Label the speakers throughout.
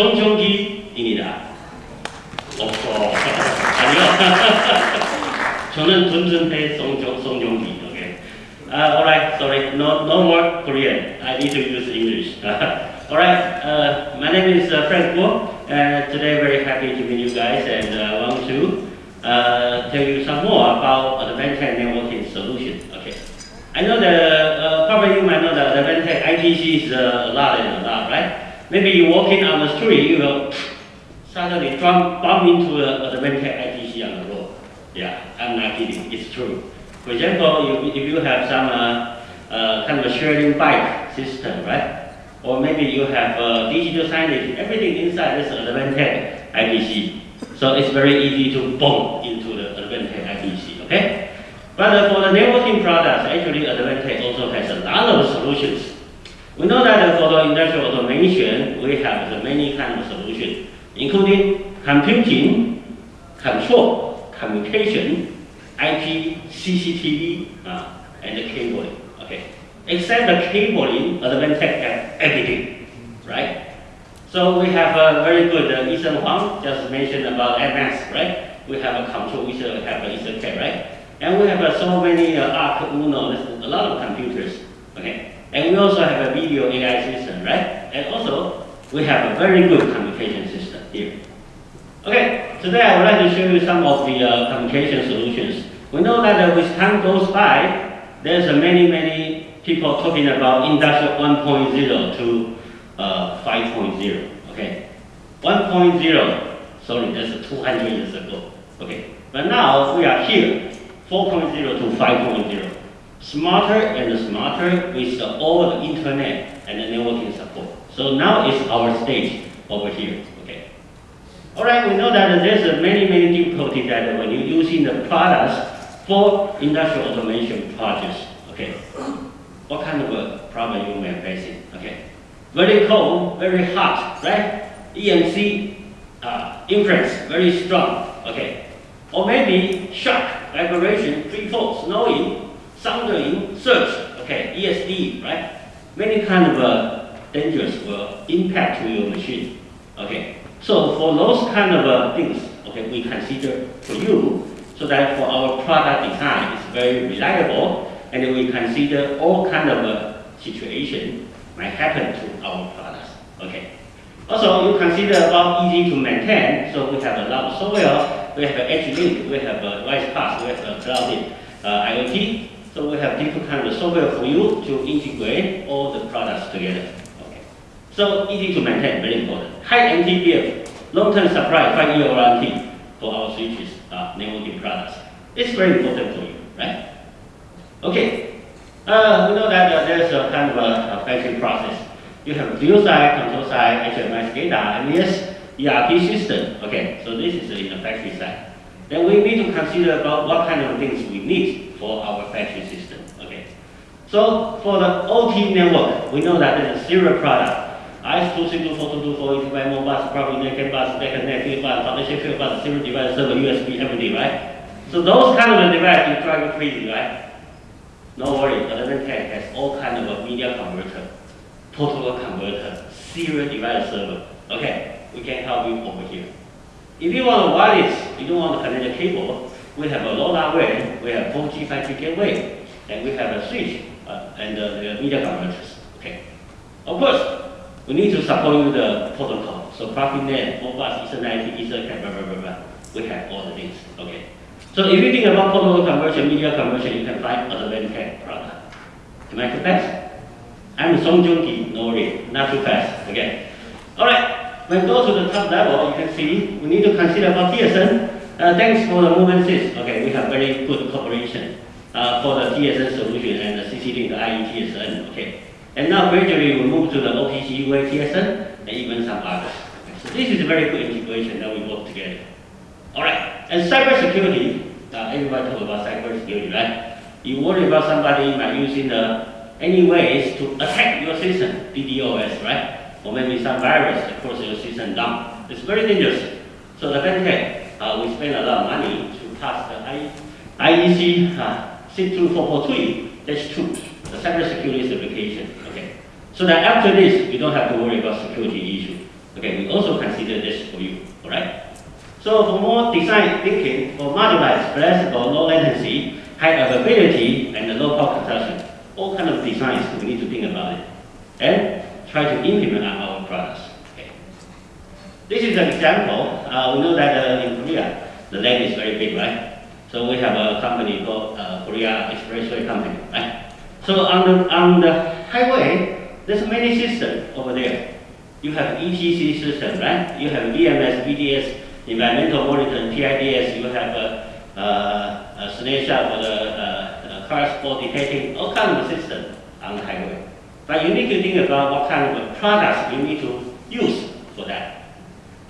Speaker 1: 정정기입니다. 없어. 아니요. 저는 존슨배 성정기. Okay. Uh, alright, sorry. No, no more Korean. I need to use English. alright, uh, my name is uh, Frank Wu, And today very happy to meet you guys and uh, want to uh, tell you some more about Advantech networking solution. Okay. I know that uh, probably you might know that Advantech IPC is uh, a lot and a lot, right? Maybe you're walking on the street, you will suddenly bump, bump into a Advantech IPC on the road. Yeah, I'm not kidding, it's true. For example, if, if you have some uh, uh, kind of a sharing bike system, right? Or maybe you have uh, digital signage, everything inside is Advantech IPC. So it's very easy to bump into the Advantech IPC, okay? But uh, for the networking products, actually Advantech also has a lot of solutions. We know that for the industrial automation, we have the many kind of solutions, including computing, control, communication, IP, CCTV, uh, and the cabling. Okay. Except the cabling, Advantech have everything, right? So we have a very good uh, Ethan Huang just mentioned about MS, right? We have a control, we should have a EtherCAT, right? And we have uh, so many uh, ARK, UNO, a lot of computers, okay? And we also have a video AI system, right? And also, we have a very good communication system here. Okay, today I would like to show you some of the uh, communication solutions. We know that uh, with time goes by, there's uh, many, many people talking about industrial 1.0 to uh, 5.0, okay? 1.0, sorry, that's 200 years ago, okay? But now we are here, 4.0 to 5.0. Smarter and smarter with all the internet and the networking support. So now is our stage over here, okay? All right, we know that there's many, many difficulties that when you're using the products for industrial automation projects, okay? What kind of a problem you may facing, okay? Very cold, very hot, right? EMC uh, inference, very strong, okay? Or maybe shock, vibration, free fall, snowing, sounding, search, okay, ESD, right? Many kind of uh, dangers will impact to your machine, okay? So for those kind of uh, things, okay, we consider for you, so that for our product design is very reliable, and we consider all kind of uh, situation might happen to our products, okay? Also, you consider about easy to maintain, so we have a lot of software, we have Edge Link, we have a WISE-PaaS, we have a cloud uh, IoT, so we have different kind of software for you to integrate all the products together. Okay. So easy to maintain, very important. High MTBF, long-term supply, five-year warranty for our switches, uh, networking products. It's very important for you, right? Okay. Uh, we know that uh, there's a kind of a, a process. You have view side, control side, HMI data, MES, ERP system. Okay, so this is in the factory side. Then we need to consider about what kind of things we need for our factory system. Okay. So for the OT network, we know that there's a serial product. IS2324224, ETB Modbus, probably naked bus, naked net, bus, foundation field bus, serial device, server, USB, everything, right? So those kind of devices you drive crazy, right? No worry, Advantech has all kind of a media converter, total converter, serial device server. Okay, we can help you over here. If you want a wireless, you don't want to connect a cable, we have a LoRa way, we have 4G, 5G gateway, and we have a switch uh, and uh, the media converters. Okay. Of course, we need to support you the protocol. So Profinet, Modbus, Ethernet, Ethernet, blah, blah, blah, blah. We have all the things. Okay. So if you think about protocol conversion, media conversion, you can find other Advantech product. Am I too fast? I'm Song Joong Ki, no worry, not too fast. Okay. All right. When we go to the top level, you can see we need to consider about TSN. Uh, thanks for the movement sys. Okay, we have very good cooperation uh, for the TSN solution and the CCD, the IETSN. Okay. And now gradually we move to the OPC UA TSN and even some others. Okay. So this is a very good integration that we work together. All right. And cybersecurity, uh, everybody talk about cybersecurity, right? You worry about somebody by using the any ways to attack your system, DDoS, right? Or maybe some virus across your system down. It's very dangerous. So the Advantech, uh, we spend a lot of money to pass the I, IEC uh, 62443-2 the cybersecurity certification. Okay, so that after this, you don't have to worry about security issue. Okay, we also consider this for you. All right. So for more design thinking, for modularized, flexible, low latency, high availability, and low power consumption, all kind of designs we need to think about it and try to implement our products. This is an example. Uh, we know that uh, in Korea, the land is very big, right? So we have a company called uh, Korea Expressway Company, right? So on the, on the highway, there's many systems over there. You have ETC system, right? You have VMS, VDS, environmental monitoring, PIDS, you have a, a, a for the uh, cars for detecting all kinds of systems on the highway. But you need to think about what kind of products you need to use for that.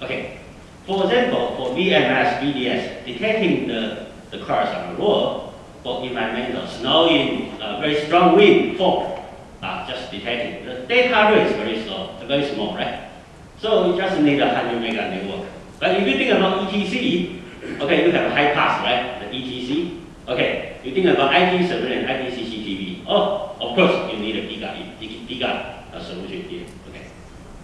Speaker 1: Okay. For example, for VMS, VDS, detecting the, the cars on the road for environmental, snowing, uh, very strong wind, fog, uh, just detecting. The data rate is very slow, very small, right? So you just need a 100 mega network. But if you think about ETC, okay, you have a Hi-Pass, right? The ETC. Okay, you think about IP surveillance, IP CCTV. Oh, of course, you need a giga, giga uh, solution here.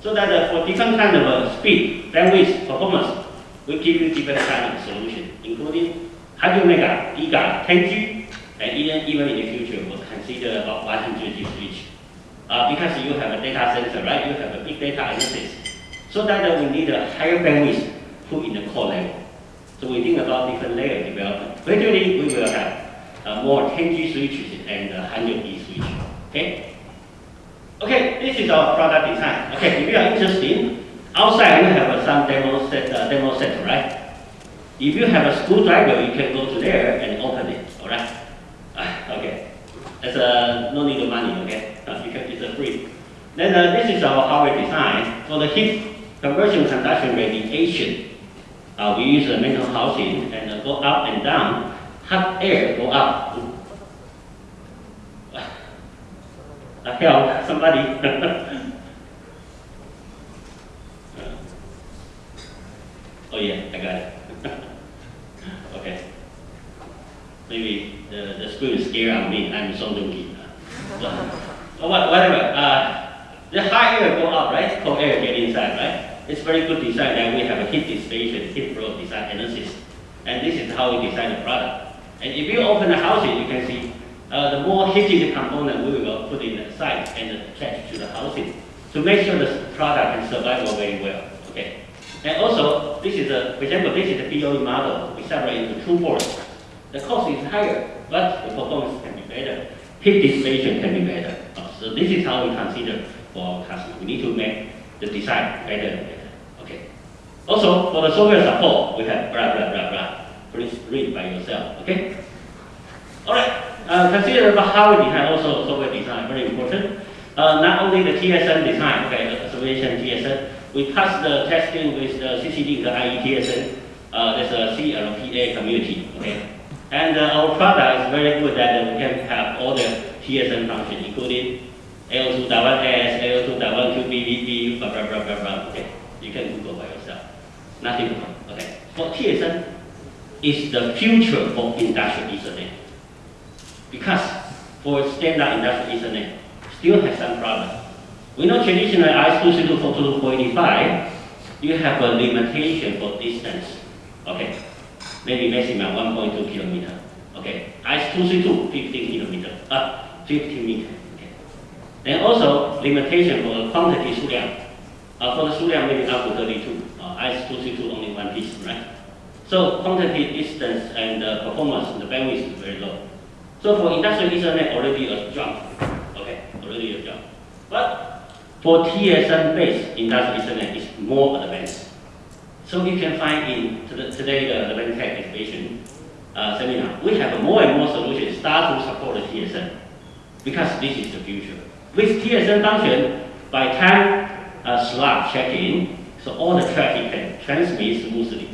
Speaker 1: So that uh, for different kind of uh, speed, bandwidth, performance, we give you different kind of solution, including 100 mega, giga, 10G, and even even in the future, we'll consider about 100G switch. Uh, because you have a data center, right? You have a big data analysis. So that we need a higher bandwidth put in the core level. So we think about different layer development. Gradually, we will have uh, more 10G switches and uh, 100G switch. Okay? This is our product design. Okay, if you are interested, outside we have some demo set, uh, demo set, right? If you have a screwdriver, you can go to there and open it, all right? Uh, okay, it's uh, no need of money, okay? Uh, you can, it's free. Then uh, this is our hardware design for the heat conversion conduction radiation. Uh, we use a metal housing and go up and down. Hot air go up. Uh, help somebody. oh yeah, I got it. okay. Maybe the, the screen is scared of me. I'm so dookie. So, oh, whatever. Uh, the high air go up, right? Cold air get inside, right? It's very good design that we have a heat dissipation, heat flow design analysis. And this is how we design the product. And if you open the housing, you can see uh, the more heated component we will put in the site and attach to the housing to make sure the product can survive very well. Okay. And also, this is a, for example, this is the BOE model. We separate into two boards. The cost is higher, but the performance can be better. Heat dissipation can be better. So this is how we consider for our customers. We need to make the design better and better. Okay. Also, for the software support, we have blah, blah, blah, blah. Please read by yourself. Okay. All right. Uh, consider hardware design, also software design, very important. Uh, not only the TSN design, okay, association TSN, we pass the testing with the CCD, the IETSN, uh, there's a CLPA community, okay. And uh, our product is very good that we can have all the TSN functions, including AO2.1S, AO2.1QBVB, blah, blah, blah, blah, blah. Okay, you can Google by yourself. Nothing wrong, Okay. For TSN, is the future of industrial Ethernet because for standard industrial Ethernet, still has some problem. We know traditional I26485, you have a limitation for distance. Okay, maybe maximum 1.2 kilometer. Okay, I232, 15 kilometer, uh, 50 meter. Okay. Then also limitation for quantity suliang. Uh, for the suliang maybe up to 32. Uh, I232 only one piece, right? So quantity, distance, and uh, performance, the bandwidth is very low. So for industrial Ethernet, already a jump. Okay, already a jump. But for TSN-based industrial Ethernet, is more advanced. So you can find in today the Advantech exhibition uh, seminar, we have more and more solutions start to support the TSN because this is the future. With TSN function, by time uh, slot check-in, so all the traffic can transmit smoothly.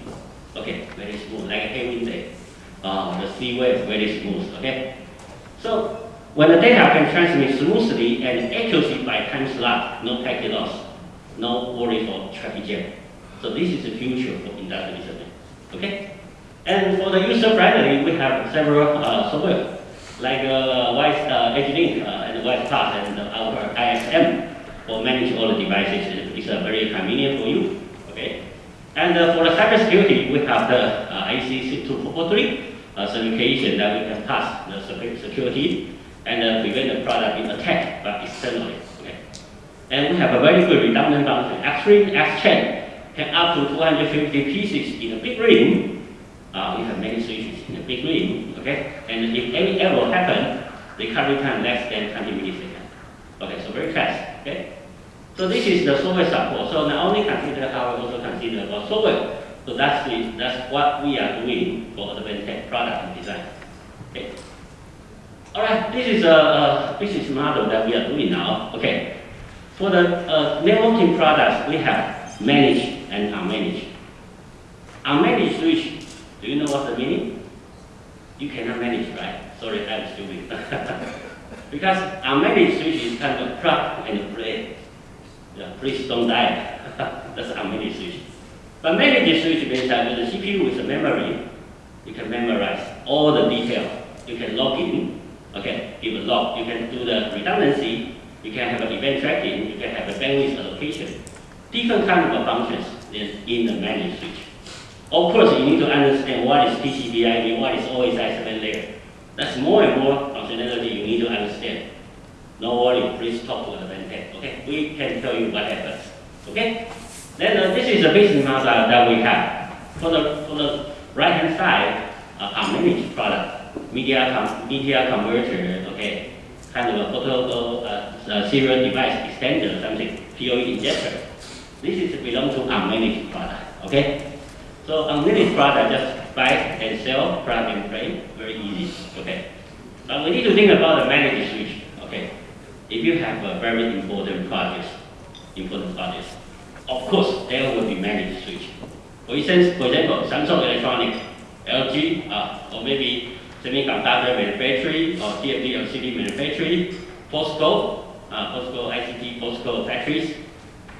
Speaker 1: Okay, very smooth, like a heavy day. Uh, the sea wave very smooth, okay? So when the data can transmit smoothly and accuracy by time slot, no packet loss, no worry for traffic jam. So this is the future for industrial Ethernet, okay? And for the user friendly, we have several uh, software like uh, Wise uh, Edge Link uh, and web path and our ISM for manage all the devices. It's uh, very convenient for you. Okay. And uh, for the cybersecurity, we have the uh, IEC 62443 uh, certification that we can pass the security and uh, prevent the product being attacked by externally. Okay. And we have a very good redundant function. X-ring, X-chain can up to 250 pieces in a big ring. Uh, we have many switches in a big ring. Okay. And if any error happen, recovery time less than 20 milliseconds. Okay, so very fast. Okay. So this is the software support. So not only consider hardware, also consider about software. So that's the, that's what we are doing for Advantech product and design. Okay. All right, this is a, a, business model that we are doing now. Okay. For the uh, networking products, we have managed and unmanaged. Unmanaged switch, do you know what the meaning? You cannot manage, right? Sorry, I'm stupid. because unmanaged switch is kind of plug and play. Yeah, please don't die. That's unmanaged switch. But switch means that with the CPU with the memory, you can memorize all the detail. You can log in, okay, give a log. You can do the redundancy. You can have an event tracking. You can have a bandwidth allocation. Different kind of functions in, in the managed switch. Of course, you need to understand what is TCP/IP, what is OSI 7 layer. That's more and more functionality you need to understand. No worry, please talk to the Advantech. Okay, we can tell you what happens. Okay, then uh, this is the business model that we have. For the for the right hand side, uh, managed product, media com media converter. Okay, kind of a protocol uh, uh, serial device extender, something PoE injector. This is belong to our managed product. Okay, so unmanaged product just buy and sell, plug and play, very easy. Okay, but we need to think about the managed switch. Okay if you have a very important project, important project, of course there will be managed switch. For instance, for example, Samsung Electronics, LG, uh, or maybe semiconductor manufacturing or TFT LCD manufacturing, POSCO, uh, POSCO ICT, POSCO factories,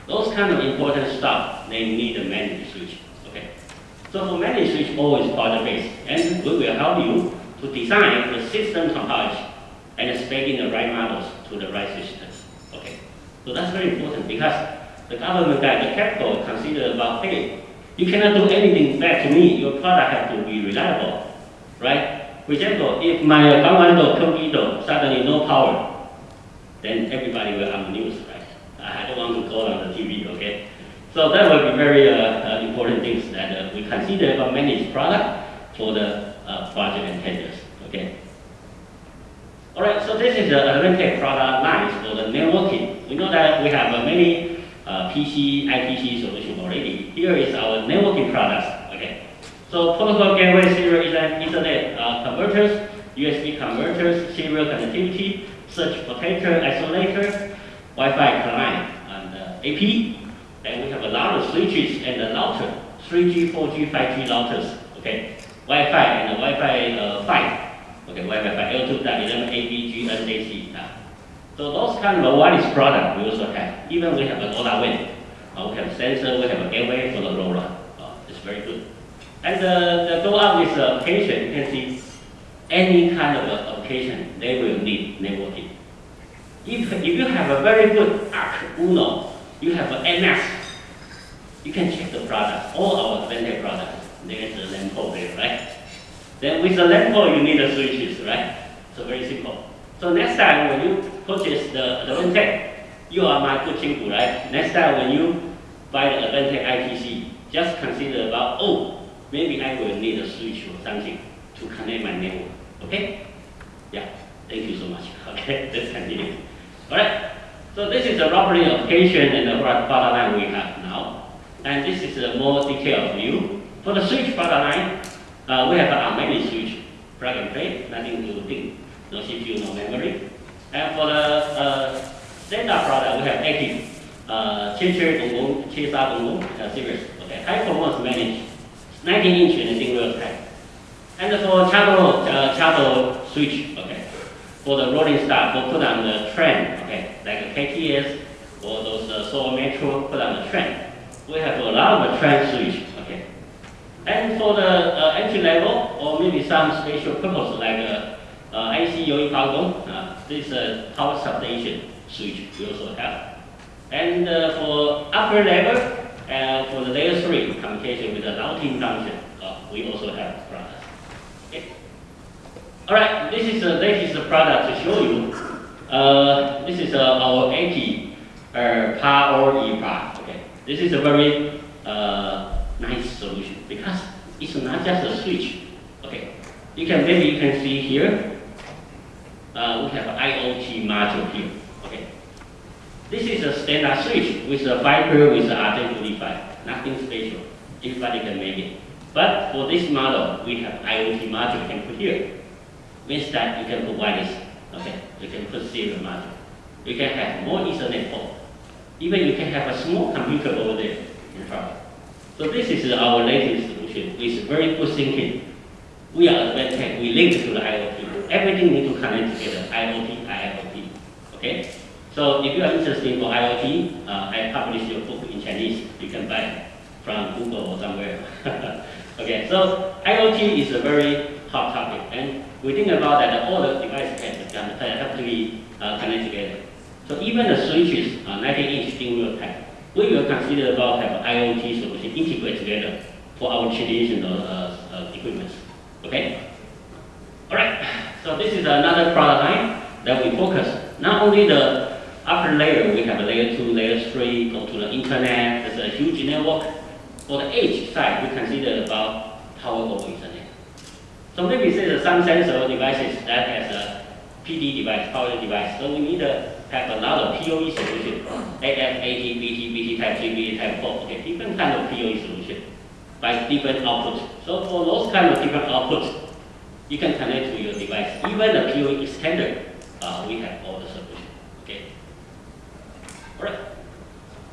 Speaker 1: those kind of important stuff, they need a managed switch. Okay. So for managed switch, always project-based, and we will help you to design the system topology and speaking the right models to the right systems. Okay, so that's very important because the government guy, the capital, consider about, hey, you cannot do anything back to me. Your product has to be reliable, right? For example, if my Gangwon-do, computer suddenly no power, then everybody will the news, right? I don't want to go on the TV, okay? So that will be very uh, uh, important things that uh, we consider about managed product for the uh, project and tenders, okay? All right, so this is the Advantech product lines for the networking. We know that we have uh, many uh, PC, IPC solution already. Here is our networking products. Okay, so protocol gateway, serial Ethernet uh, converters, USB converters, serial connectivity, surge protector, isolator, Wi-Fi client, and uh, AP. Then we have a lot of switches and a router, 3G, 4G, 5G routers. Okay, Wi-Fi and Wi-Fi uh, 5. Okay, Wi-Fi L2.11 ABG NAC. So those kind of wireless product we also have. Even we have a an LoRaWAN. Uh, we have a sensor, we have a gateway for the LoRa. Uh, it's very good. And uh, the go up this application, you can see any kind of application, they will need networking. If, if you have a very good ARK UNO, you have an MS, you can check the product, all our Advantech products. There's a LAN port there, right? Then with the LAN port, you need the switches, right? So very simple. So next time when you purchase the Advantech, you are my good chinku, right? Next time when you buy the Advantech IPC, just consider about, oh, maybe I will need a switch or something to connect my network. Okay? Yeah, thank you so much. Okay, let's continue. Alright, so this is the roughly application and the product line we have now. And this is a more detailed view. For the switch product line, uh, we have a memory switch, plug and play, nothing to think, no CPU, no memory. And for the uh, standard product, we have 18 uh, Qianqi Gonggong, Qisa series. Okay, high performance managed, 19 inch and single type. And for channel, uh, channel switch, okay, for the rolling stock, we put on the trend, okay, like KTX or those uh, Seoul Metro, put on the trend. We have a lot of trend switch, okay. And for the uh, entry level, or maybe some special purpose like uh, uh, IC Yoi uh, this uh, power substation switch we also have. And uh, for upper level, uh, for the layer 3 communication with the routing function, uh, we also have products. Okay. All right, this is the latest product to show you. Uh, this is uh, our 80 uh, power EPA. Okay, this is a very uh, nice solution because it's not just a switch. Okay, you can maybe you can see here. Uh, we have IoT module here. Okay, this is a standard switch with a fiber with a RJ45. Nothing special. Everybody can make it. But for this model, we have IoT module can put here. Means that you can put wireless. Okay, you can put serial module. You can have more Ethernet port. Even you can have a small computer over there in front. So this is our latest solution. It's very good thinking. We are Advantech. We link to the IoT. Everything need to connect together. IoT, IoT. Okay. So if you are interested for IoT, uh, I publish your book in Chinese. You can buy it from Google or somewhere. okay. So IoT is a very hot topic, and we think about that all the devices have, to be uh, connected together. So even the switches, uh, 19-inch thin type, we will consider about have IoT solution integrate together for our traditional uh, uh, equipment. Okay? Alright, so this is another product line that we focus. Not only the upper layer, we have layer 2, layer 3, go to the internet, there's a huge network. For the edge side, we consider about power over internet. So maybe there's some sensor devices that has a PD device, power device. So we need to have a lot of PoE solution, AF, AT, BT, BT type 3, BT type 4, okay, different kind of PoE solution by different outputs. So for those kind of different outputs, you can connect to your device. Even the PoE extender, uh, we have all the solution. Okay. All right.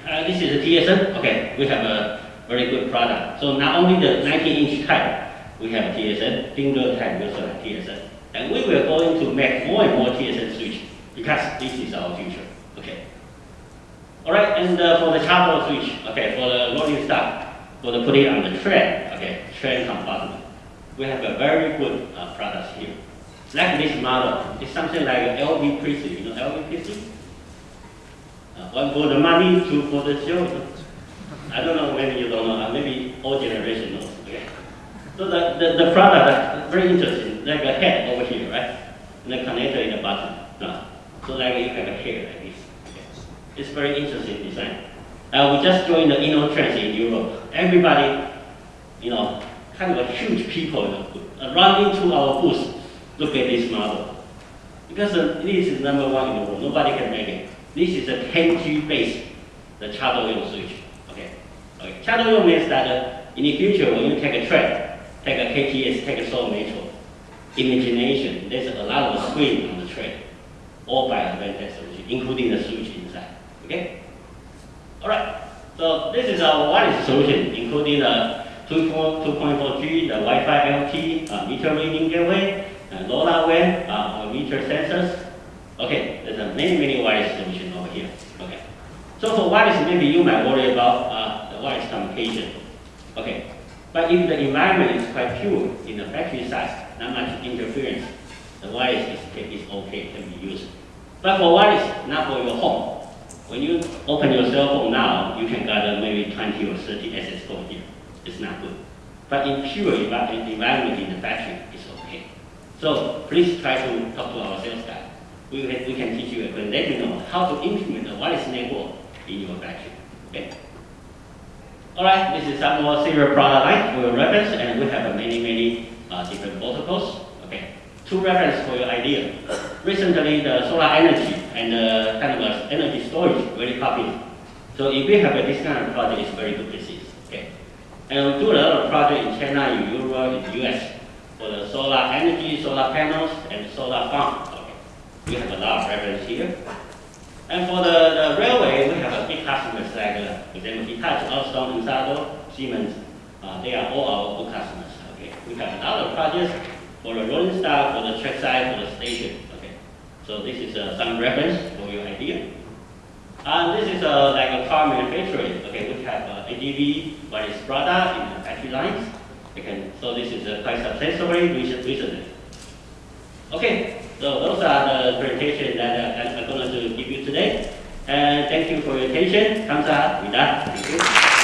Speaker 1: Uh, this is a TSN. Okay, we have a very good product. So not only the 19-inch type, we have TSN, finger type, we also have TSN. And we will going to make more and more TSN switch because this is our future. Okay. All right, and uh, for the charcoal switch, okay, for the rolling stock, for the putting on the train, okay, train compartment, we have a very good uh, product here. Like this model, it's something like LV PC, you know LV PC? Uh, one for the money, two for the show. I don't know, maybe you don't know, uh, maybe all generation knows, okay? So the, the, the product, very interesting, like a head over here, right? And the connector in the bottom. Uh, so like you have a hair like this. Okay. It's very interesting design. Uh, we just joined the InnoTrans in Europe. Everybody, you know, kind of a huge people uh, run into our booth, look at this model. Because uh, this is number one in the world, nobody can make it. This is a 10G base, the Chadoyong switch. Okay. okay. Chadoyong means that uh, in the future when you take a train, take a KTX, take a Seoul Metro, imagination, there's a lot of screen on the train, all by Advantech solution, including the switch inside. Okay? Alright, so this is our wireless solution, including the 2.4G, the Wi-Fi LT, uh, meter reading gateway, uh, LoRaWAN, uh, meter sensors. Okay, there's a many, many wireless solution over here. Okay. So for wireless, maybe you might worry about uh, the wireless communication. Okay. But if the environment is quite pure in the factory side, not much interference, the wireless is, is okay, can be used. But for wireless, not for your home. When you open your cell phone now, you can gather maybe 20 or 30 access code here. It's not good. But in pure environment in the factory, it's okay. So please try to talk to our sales guy. We can, we can teach you and let you know how to implement a wireless network in your factory. Okay? Alright, this is some more serial product line for your reference, and we have many, many uh, different protocols. Okay, two reference for your idea. Recently, the solar energy and uh, kind of energy storage very popular. So if we have a, this kind of project, it's very good business. Okay, and we do a lot of project in China, in Europe, in the US for the solar energy, solar panels, and solar farm. Okay, we have a lot of reference here. And for the, the railway, we have a big customers like, uh, for example, Hitachi, Alstom, Ansaldo, Siemens. Uh, they are all our good customers. Okay, we have a lot of projects for the rolling stock, for the trackside, for the station. So this is uh, some reference for your idea. And this is uh, like a car manufacturing. Okay, we have uh, ADV, but it's Prada in the factory lines. Okay, so this is uh, quite successfully recently. Okay, so those are the presentation that uh, I'm going to give you today. And thank you for your attention. Thank you.